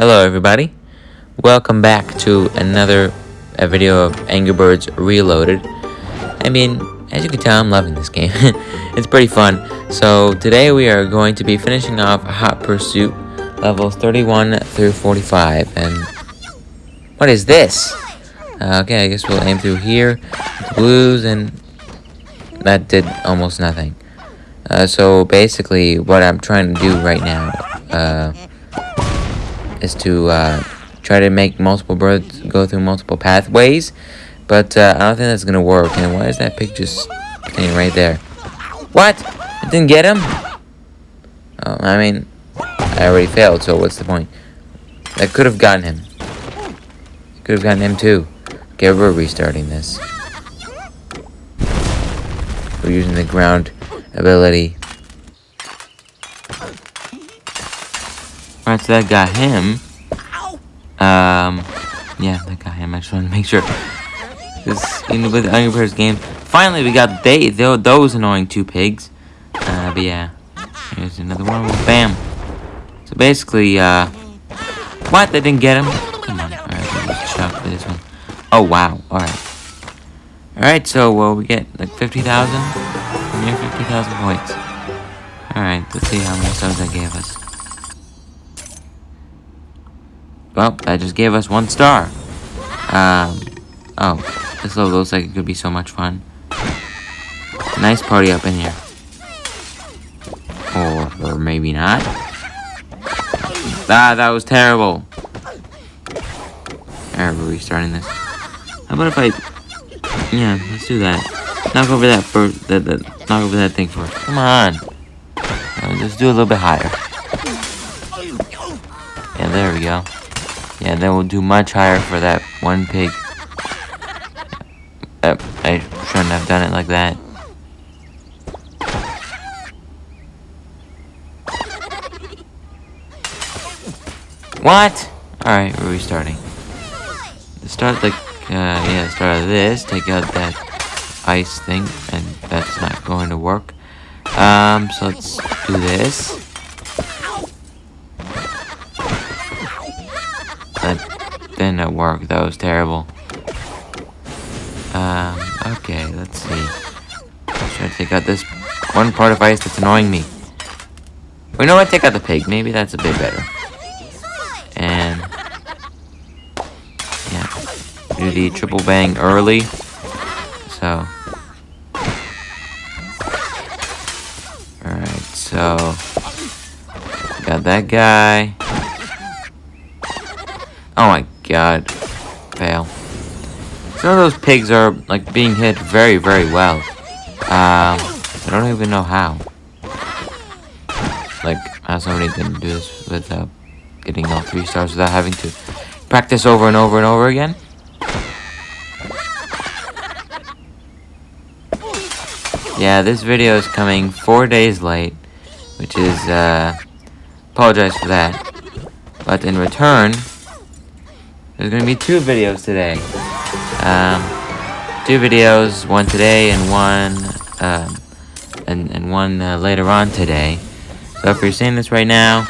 Hello everybody, welcome back to another a video of Angry Birds Reloaded. I mean, as you can tell, I'm loving this game. it's pretty fun. So today we are going to be finishing off Hot Pursuit levels 31 through 45. And what is this? Uh, okay, I guess we'll aim through here, blues, and that did almost nothing. Uh, so basically, what I'm trying to do right now, uh, is to uh, try to make multiple birds go through multiple pathways. But uh, I don't think that's gonna work. And why is that pig just staying right there? What? I didn't get him? Oh, I mean, I already failed, so what's the point? I could have gotten him. Could have gotten him too. Okay, we're restarting this. We're using the ground ability Alright, so that got him. Um, yeah, that got him. I just wanted to make sure. Because in with Angry Birds game, finally we got they, they those annoying two pigs. Uh, but yeah, here's another one. Bam. So basically, uh, what? They didn't get him. Come on. All right, let's chuck for this one. Oh wow. All right. All right. So well, we get like fifty thousand. Near fifty thousand points. All right. Let's see how many stars that gave us. Well, that just gave us one star. Um, oh, this level looks like it could be so much fun. Nice party up in here. Or, or maybe not. Ah, that was terrible. Alright, we're restarting this. How about if I... Yeah, let's do that. Knock over that first... That, that, knock over that thing first. Come on. Uh, let's do a little bit higher. Yeah, there we go. Yeah, then we'll do much higher for that one pig. Uh, I shouldn't have done it like that. What? Alright, we're restarting. Start like, uh, yeah, start this, take out that ice thing, and that's not going to work. Um, so let's do this. Did not work. That was terrible. Um, okay, let's see. Try to take out this one part of ice that's annoying me. We know what? Take out the pig. Maybe that's a bit better. And yeah, do the triple bang early. So. Alright, so got that guy. Oh my god. Fail. Some of those pigs are, like, being hit very, very well. Um, I don't even know how. Like, how somebody can do this without getting all three stars without having to practice over and over and over again. Yeah, this video is coming four days late, which is, uh, apologize for that. But in return, there's gonna be two videos today. Um, two videos, one today and one, um, and, and one uh, later on today. So if you're seeing this right now,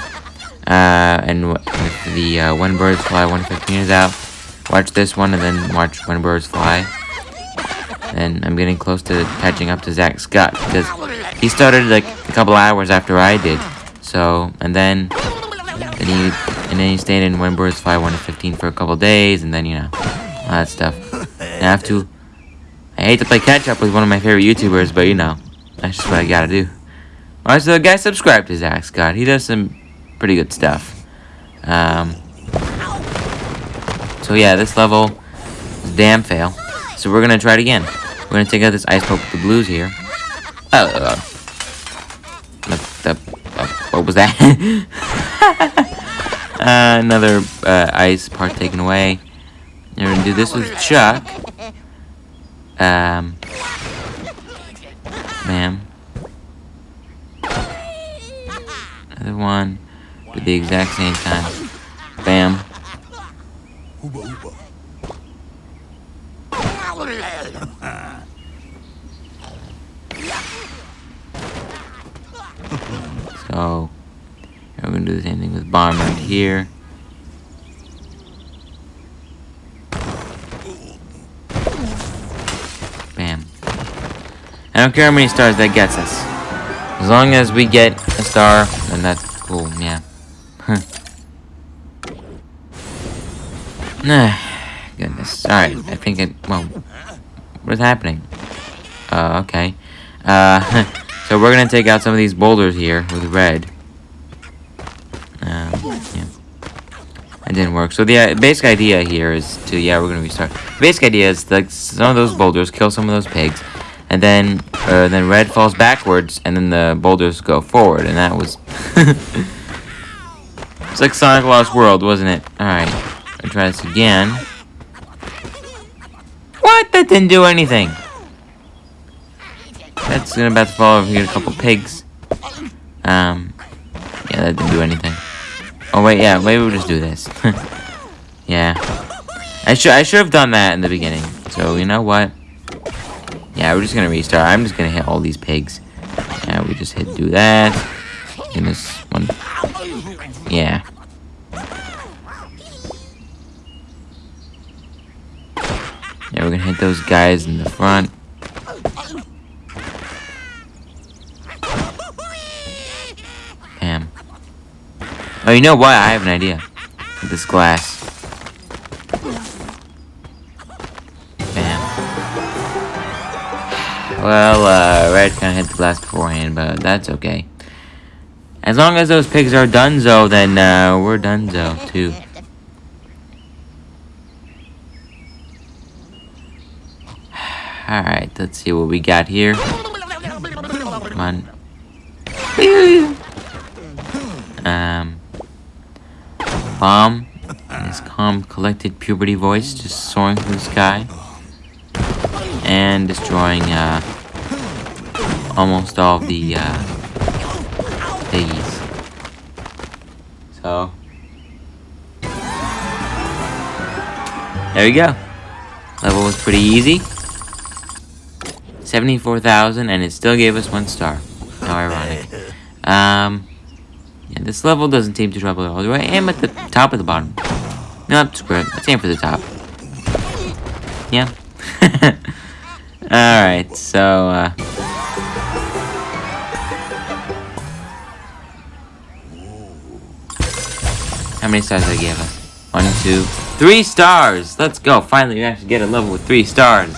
uh, and with the uh, When Birds Fly 115 is out, watch this one and then watch When Birds Fly. And I'm getting close to catching up to Zack Scott because he started like a couple hours after I did. So, and then, then he and then you stayed in Birds Fly 1 to 15 for a couple days, and then, you know, all that stuff. I have to... I hate to play catch-up with one of my favorite YouTubers, but, you know, that's just what I gotta do. Alright, so guys, subscribe to Zack Scott. He does some pretty good stuff. Um... So, yeah, this level is damn fail. So we're gonna try it again. We're gonna take out this ice poke with the blues here. Oh, uh, the, uh, what was that? Uh, another uh, ice part taken away. We're gonna do this with Chuck. Um, bam. Another one. Do the exact same time. Bam. So, now we're gonna do the same thing with bomb right here. Bam. I don't care how many stars that gets us. As long as we get a star, then that's cool, yeah. Nah, goodness. Alright, I think it, well, what is happening? Uh, okay. Uh, so we're gonna take out some of these boulders here with red. Yeah. It didn't work. So the uh, basic idea here is to, yeah, we're gonna restart. The basic idea is like some of those boulders, kill some of those pigs, and then, uh, then red falls backwards, and then the boulders go forward, and that was... it's like Sonic Lost World, wasn't it? Alright, I'll try this again. What? That didn't do anything. That's gonna about to fall over here, a couple pigs. Um, yeah, that didn't do anything. Oh wait, yeah, maybe we'll just do this. yeah. I should I should have done that in the beginning. So you know what? Yeah, we're just gonna restart. I'm just gonna hit all these pigs. Yeah, we just hit do that. In this one. Yeah. Yeah, we're gonna hit those guys in the front. Bam. Oh, you know what? I have an idea. This glass. Bam. Well, uh, Red kind of hit the glass beforehand, but that's okay. As long as those pigs are donezo, then uh, we're donezo, too. Alright, let's see what we got here. Come on. Um, In his calm, collected puberty voice, just soaring through the sky. And destroying, uh, almost all the, uh. So, there we go. Level was pretty easy. 74,000 and it still gave us one star. How ironic. Um, this level doesn't seem to trouble at all. Do I aim at the top or the bottom? No, screw it. Let's aim for the top. Yeah. Alright, so, uh... How many stars did I give us? One, two, three stars! Let's go! Finally, we actually get a level with three stars.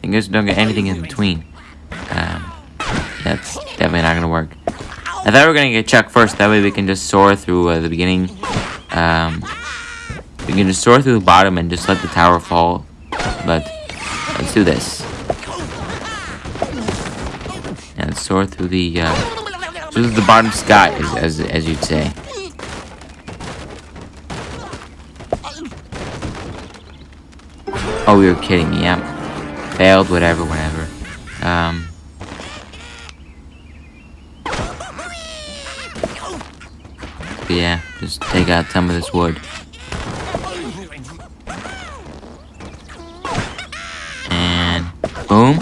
Fingers don't get anything in between. Definitely not gonna work. I thought we were gonna get Chuck first, that way we can just soar through uh, the beginning. Um, we can just soar through the bottom and just let the tower fall. But, let's do this. And soar through the, uh, through the bottom sky, as, as, as you'd say. Oh, you're kidding me, yeah. Failed, whatever, whatever. Um... yeah, just take out some of this wood. And boom.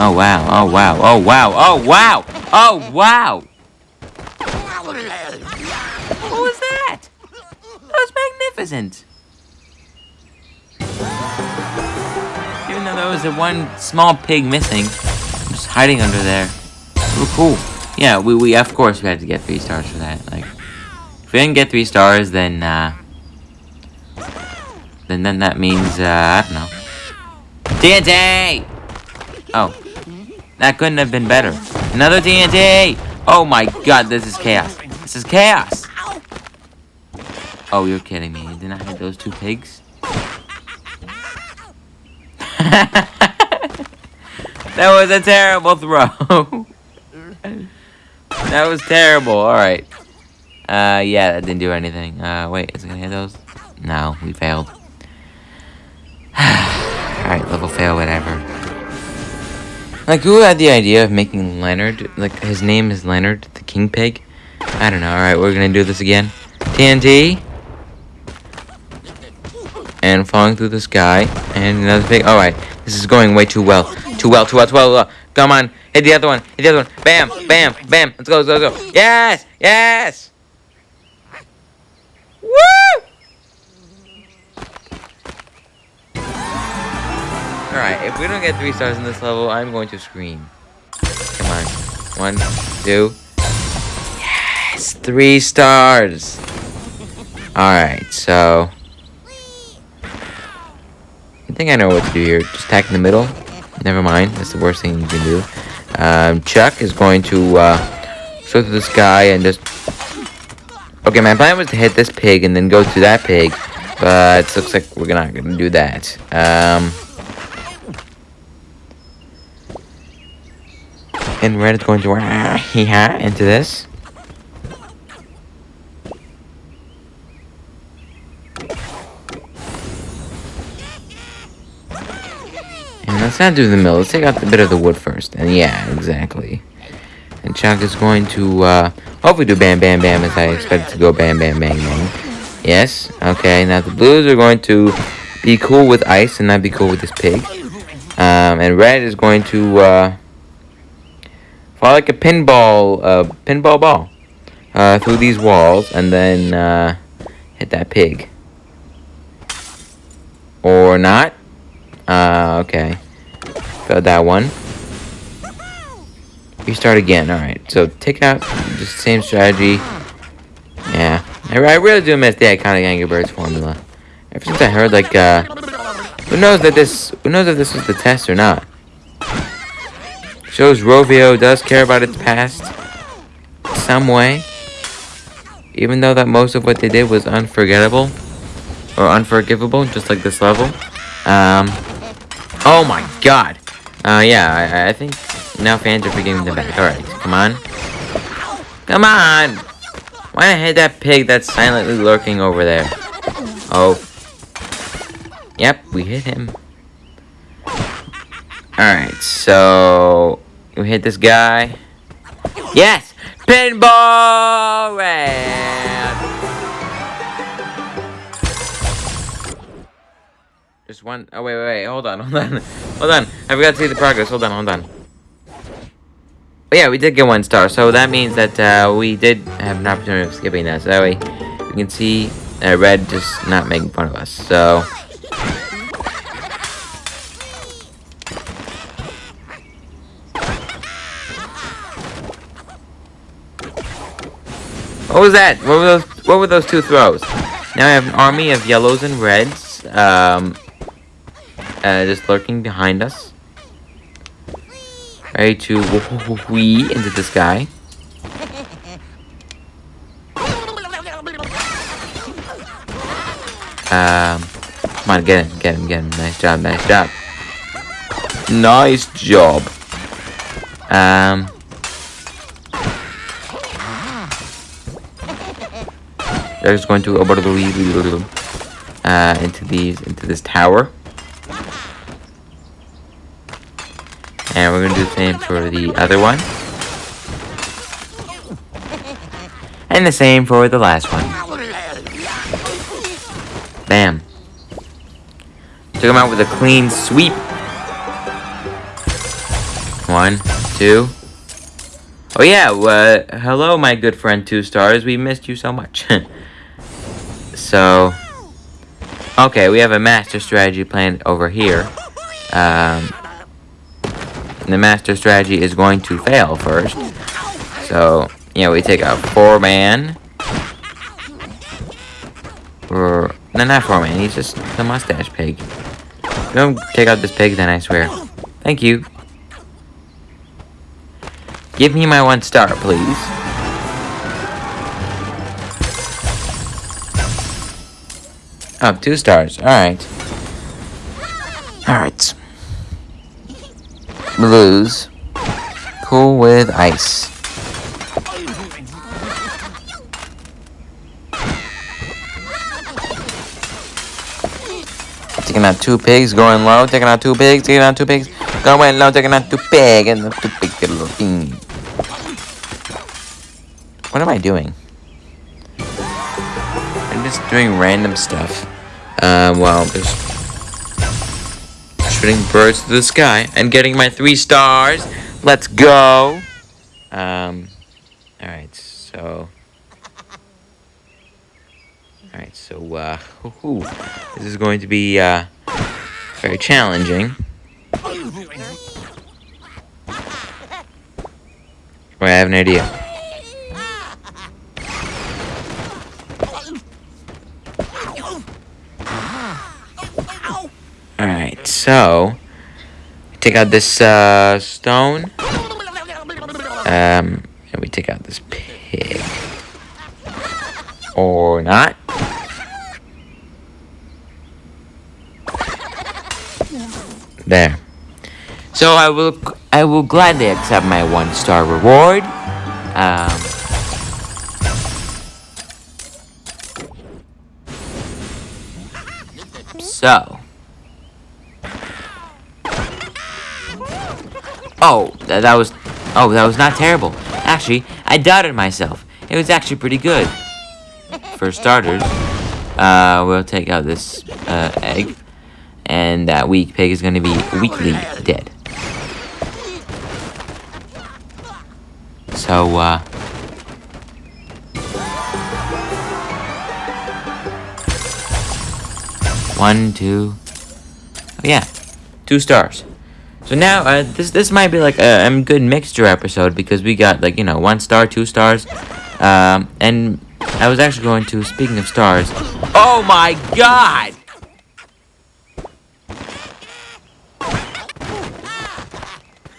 Oh wow, oh wow, oh wow, oh wow, oh wow! What was that? That was magnificent! Even though there was a one small pig missing, just hiding under there. Oh, cool. Yeah, we, we of course we had to get three stars for that. Like, if we didn't get three stars, then uh, then then that means uh, I don't know. TNT! Oh, that couldn't have been better. Another TNT! Oh my god, this is chaos. This is chaos! Oh, you're kidding me. Didn't I hit those two pigs? that was a terrible throw. that was terrible. Alright. Uh, yeah, that didn't do anything. Uh, wait, is it gonna hit those? No, we failed. Alright, level fail, whatever. Like, who had the idea of making Leonard, like, his name is Leonard, the king pig? I don't know. Alright, we're gonna do this again. TNT. And falling through the sky. And another pig. Alright, this is going way too well. Too well, too well, too well. Come on. Hit the other one. Hit the other one. Bam, bam, bam. Let's go, let's go, let's go. Yes, yes. Woo! Alright, if we don't get three stars in this level, I'm going to scream. Come on. One, two. Yes! Three stars! Alright, so... I think I know what to do here. Just attack in the middle. Never mind. That's the worst thing you can do. Um, Chuck is going to uh, go to this guy and just... Okay, my plan was to hit this pig and then go to that pig. But it looks like we're not going to do that. Um... And red is going to uh, into this. Let's not do the mill. Let's take out the bit of the wood first. And yeah, exactly. And Chuck is going to uh, hopefully do bam bam bam as I expect it to go bam bam bang bang. Yes. Okay. Now the blues are going to be cool with ice and not be cool with this pig. Um, and red is going to uh, fall like a pinball, uh, pinball ball uh, through these walls and then uh, hit that pig. Or not. Uh, okay. Failed that one. We start again. Alright, so take out the same strategy. Yeah. I, I really do miss the iconic Angry Birds formula. Ever since I heard, like, uh... Who knows that this... Who knows if this was the test or not? Shows Rovio does care about its past. Some way. Even though that most of what they did was unforgettable. Or unforgivable, just like this level. Um... Oh my god! Uh, yeah, I, I think now fans are forgiving them back. Alright, come on. Come on! Why I hit that pig that's silently lurking over there? Oh. Yep, we hit him. Alright, so... We hit this guy. Yes! Pinball red! Just one. Oh, wait, wait, wait. Hold on, hold on. Hold on. I forgot to see the progress. Hold on, hold on. But yeah, we did get one star. So that means that uh, we did have an opportunity of skipping that. So that way we can see uh, Red just not making fun of us. So... What was that? What were those? What were those two throws? Now I have an army of yellows and reds, um, uh, just lurking behind us, ready to wee into the sky. Um, come on, get him, get him, get him. Nice job, nice job. Nice job. Um. They're just going to uh, into these into this tower. And we're gonna do the same for the other one. And the same for the last one. Bam. Took him out with a clean sweep. One, two. Oh yeah, uh, hello my good friend Two Stars. We missed you so much. So, okay, we have a master strategy plan over here. Um, the master strategy is going to fail first. So, yeah, we take a four-man. Or, no, not four-man, he's just the mustache pig. Don't take out this pig then, I swear. Thank you. Give me my one star, please. Oh, two stars. Alright. Alright. Blues. Cool with ice. Taking out two pigs, going low, taking out two pigs, taking out two pigs, going low, taking out two pigs, and two a little thing. What am I doing? I'm just doing random stuff. Um, well, just shooting birds to the sky and getting my three stars. Let's go. Um, all right, so. All right, so, uh, ooh, this is going to be, uh, very challenging. Wait, I have an idea. Alright, so take out this uh, stone. Um, and we take out this pig. Or not. There. So I will I will gladly accept my one star reward. Um, so. Oh, that, that was oh that was not terrible. Actually, I doubted myself. It was actually pretty good. For starters, uh, we'll take out this uh, egg, and that weak pig is going to be weakly dead. So, uh... One, two... Oh, yeah. Two stars. So now, uh, this this might be like a, a good mixture episode because we got, like, you know, one star, two stars. Um, and I was actually going to, speaking of stars... Oh my god!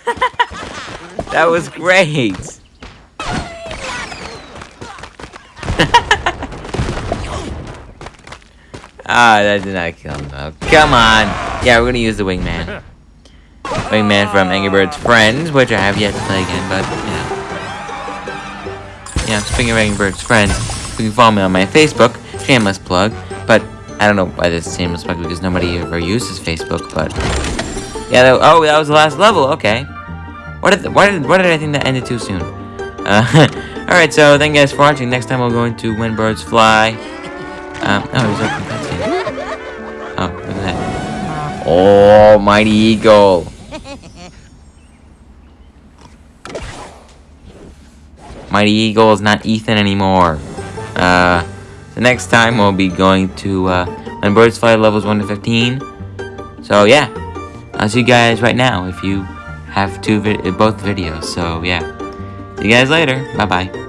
that was great! Ah, that did not kill him. Oh, come on. Yeah, we're gonna use the wingman. Wingman from Angry Birds Friends, which I have yet to play again, but, yeah. Yeah, speaking of Angry Birds Friends, you can follow me on my Facebook, shameless plug, but I don't know why this is shameless plug because nobody ever uses Facebook, but... Yeah, that, oh, that was the last level, okay. What did, why did, why did I think that ended too soon? Uh, Alright, so thank you guys for watching. Next time we're going to When Birds Fly. Um, oh, he's open. Oh, look at that. Oh, mighty eagle. Mighty Eagle is not Ethan anymore. Uh, the next time we'll be going to, uh, When Birds Fly levels 1 to 15. So, yeah. I'll see you guys right now if you have two both videos. So, yeah. See you guys later. Bye-bye.